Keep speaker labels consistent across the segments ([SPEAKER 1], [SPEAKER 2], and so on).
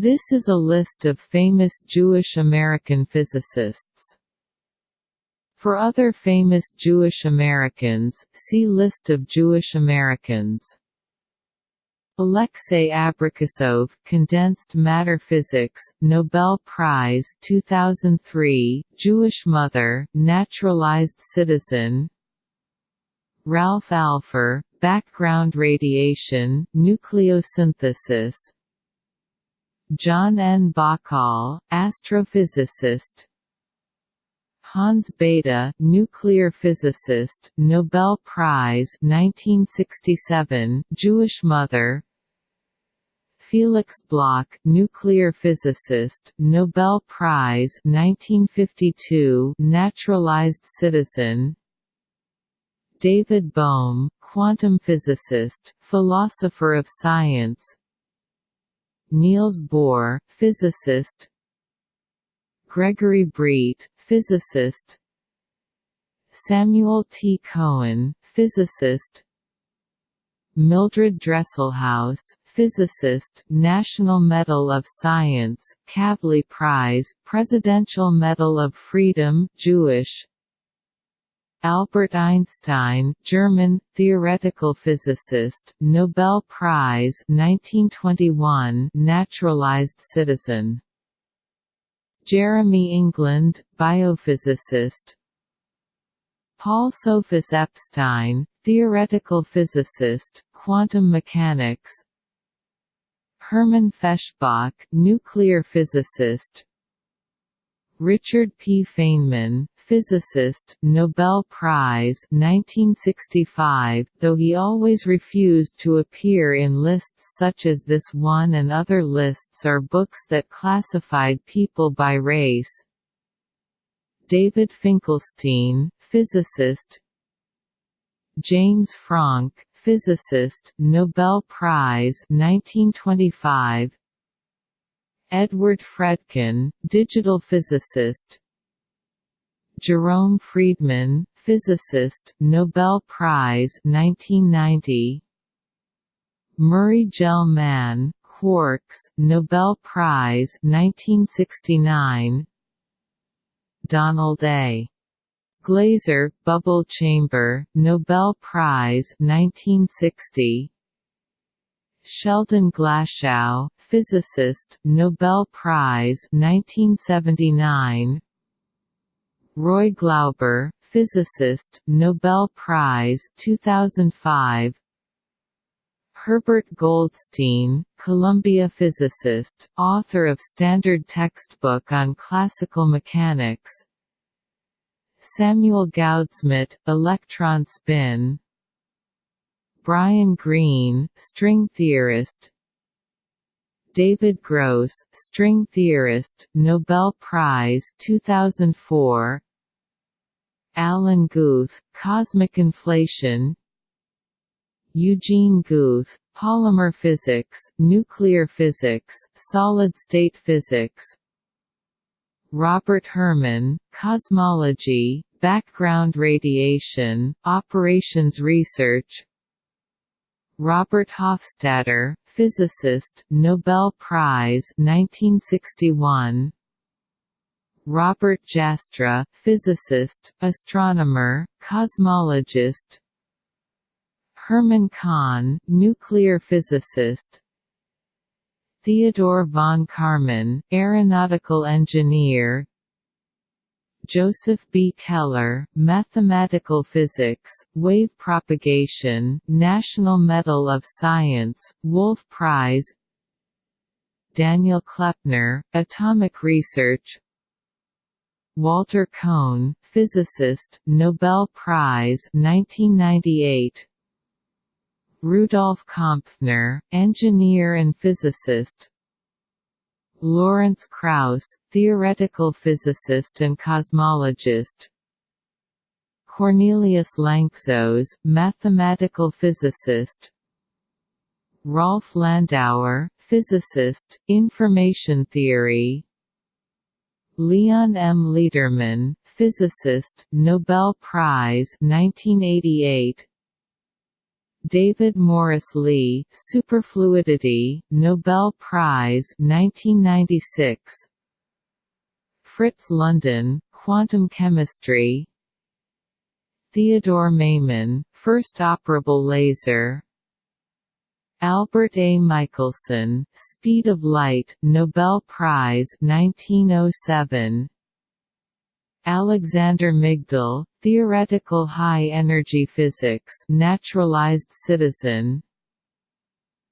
[SPEAKER 1] This is a list of famous Jewish American physicists. For other famous Jewish Americans, see List of Jewish Americans. Alexei Abrikosov, Condensed Matter Physics, Nobel Prize 2003, Jewish mother, naturalized citizen. Ralph Alpher, Background Radiation, Nucleosynthesis. John N. Bahcall, astrophysicist. Hans Bethe, nuclear physicist, Nobel Prize 1967, Jewish mother. Felix Bloch, nuclear physicist, Nobel Prize 1952, naturalized citizen. David Bohm, quantum physicist, philosopher of science. Niels Bohr, physicist. Gregory Breit, physicist. Samuel T. Cohen, physicist. Mildred Dresselhaus, physicist, National Medal of Science, Kavli Prize, Presidential Medal of Freedom, Jewish. Albert Einstein, German, theoretical physicist, Nobel Prize 1921, naturalized citizen. Jeremy England, biophysicist. Paul Sophus Epstein, theoretical physicist, quantum mechanics. Hermann Feshbach, nuclear physicist. Richard P. Feynman, physicist, Nobel Prize 1965, though he always refused to appear in lists such as this one and other lists are books that classified people by race. David Finkelstein, physicist. James Franck, physicist, Nobel Prize 1925 Edward Fredkin, digital physicist Jerome Friedman, physicist, Nobel Prize 1990. Murray Gell-Mann, quarks, Nobel Prize 1969. Donald A. Glaser, bubble chamber, Nobel Prize 1960. Sheldon Glashow, physicist, Nobel Prize 1979. Roy Glauber, physicist, Nobel Prize 2005. Herbert Goldstein, Columbia physicist, author of standard textbook on classical mechanics. Samuel Goudsmit, electron spin. Brian Greene, string theorist. David Gross, string theorist, Nobel Prize 2004. Alan Guth, Cosmic Inflation Eugene Guth, Polymer Physics, Nuclear Physics, Solid-State Physics Robert Herman, Cosmology, Background Radiation, Operations Research Robert Hofstadter, physicist, Nobel Prize 1961 Robert Jastrow, physicist, astronomer, cosmologist. Herman Kahn, nuclear physicist. Theodore von Karman, aeronautical engineer. Joseph B. Keller, Mathematical Physics, Wave Propagation, National Medal of Science, Wolf Prize. Daniel Kleppner, Atomic Research Walter Kohn, physicist, Nobel Prize 1998. Rudolf Kompfner, engineer and physicist. Lawrence Krauss, theoretical physicist and cosmologist. Cornelius Lanczos, mathematical physicist. Rolf Landauer, physicist, information theory, Leon M. Lederman, physicist, Nobel Prize 1988. David Morris Lee, Superfluidity, Nobel Prize 1996. Fritz London, Quantum Chemistry. Theodore Maiman, First Operable Laser. Albert A. Michelson, Speed of Light, Nobel Prize 1907. Alexander Migdal, Theoretical High-Energy Physics Naturalized Citizen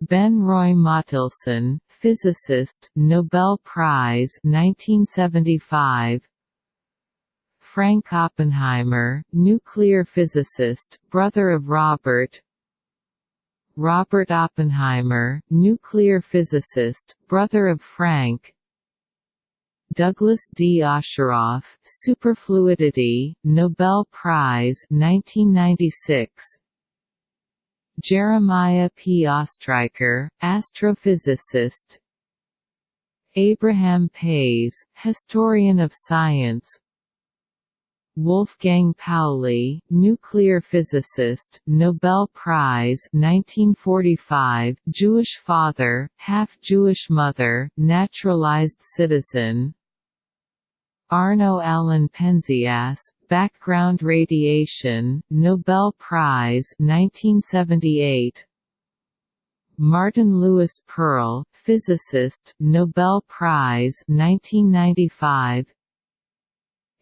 [SPEAKER 1] Ben Roy Mottelson, physicist, Nobel Prize 1975 Frank Oppenheimer, nuclear physicist, brother of Robert Robert Oppenheimer, nuclear physicist, brother of Frank Douglas D. Osheroff, Superfluidity, Nobel Prize 1996. Jeremiah P. Ostriker, astrophysicist Abraham Pais, historian of science Wolfgang Pauli, nuclear physicist, Nobel Prize 1945, Jewish father, half-Jewish mother, naturalized citizen Arno Allen Penzias, Background Radiation, Nobel Prize 1978. Martin Lewis Pearl, physicist, Nobel Prize 1995.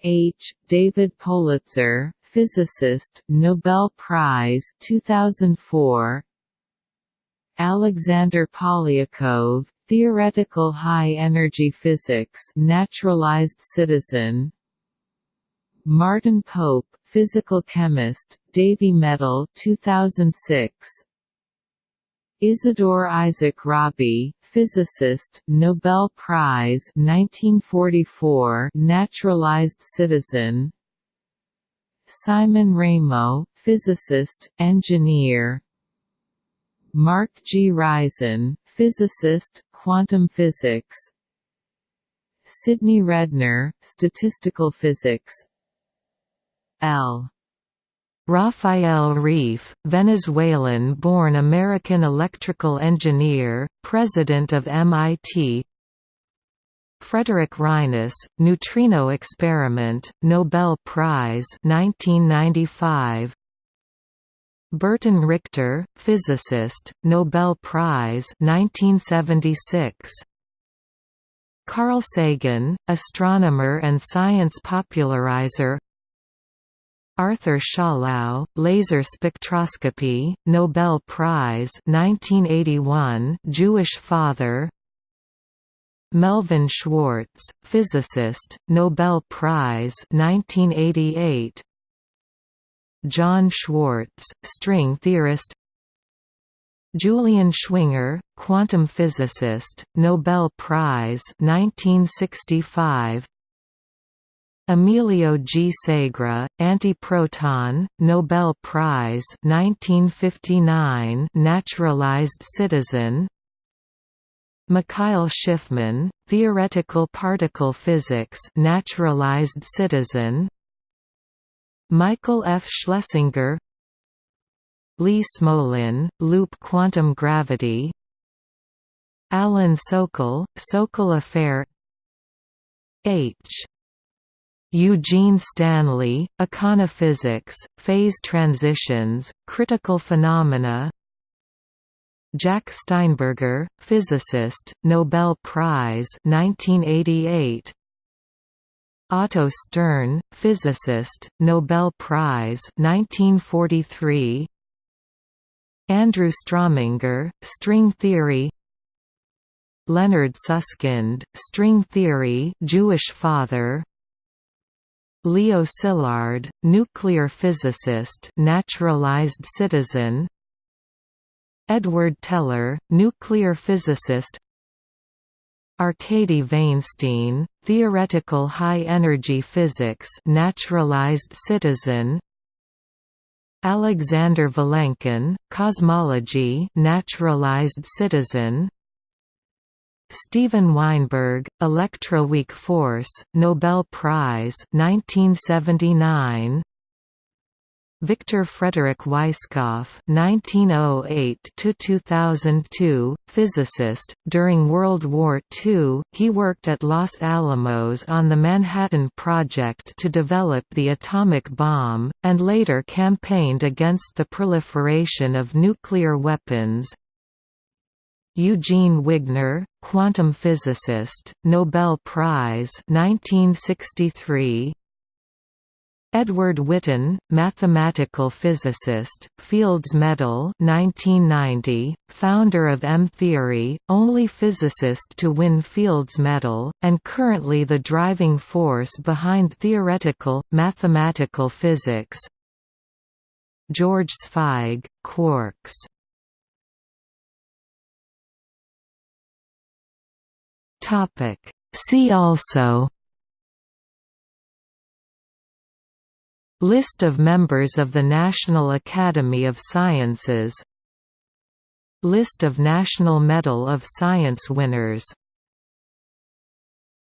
[SPEAKER 1] H. David Politzer, physicist, Nobel Prize 2004. Alexander Polyakov, Theoretical High-Energy Physics Naturalized Citizen Martin Pope, physical chemist, Davy Medal 2006 Isidore Isaac Rabi, physicist, Nobel Prize 1944 Naturalized Citizen Simon Ramo, physicist, engineer Mark G. Raizen, physicist, quantum physics Sidney Redner, statistical physics L. Rafael Reif, Venezuelan-born American electrical engineer, president of MIT Frederick Reines, Neutrino Experiment, Nobel Prize 1995 Burton Richter, physicist, Nobel Prize 1976. Carl Sagan, astronomer and science popularizer Arthur Schawlow, Laser Spectroscopy, Nobel Prize 1981 Jewish father. Melvin Schwartz, physicist, Nobel Prize 1988 John Schwarz, string theorist. Julian Schwinger, quantum physicist, Nobel Prize 1965 Emilio G. Segre, antiproton, Nobel Prize 1959 naturalized citizen Mikhail Shifman, theoretical particle physics naturalized citizen Michael F. Schlesinger Lee Smolin, loop quantum gravity Alan Sokal, Sokal affair H. Eugene Stanley, Econophysics, Phase Transitions, Critical Phenomena Jack Steinberger, physicist, Nobel Prize 1988 Otto Stern, physicist, Nobel Prize 1943. Andrew Strominger, string theory. Leonard Susskind, string theory, Jewish father. Leo Szilard, nuclear physicist, naturalized citizen. Edward Teller, nuclear physicist. Arkady Vainshtein, theoretical high-energy physics naturalized citizen. Alexander Vilenkin, cosmology naturalized citizen Steven Weinberg, Electroweak Force, Nobel Prize 1979
[SPEAKER 2] Victor Frederick Weisskopf (1908–2002), physicist. During World War II, he worked at Los Alamos on the Manhattan Project to develop the atomic bomb, and later campaigned against the proliferation of nuclear weapons. Eugene Wigner, quantum physicist, Nobel Prize 1963. Edward Witten, mathematical physicist, Fields Medal 1990, founder of M-theory, only physicist to win Fields Medal, and currently the driving force behind theoretical, mathematical physics George Zweig, quarks See also List of members of the National Academy of Sciences List of National Medal of Science winners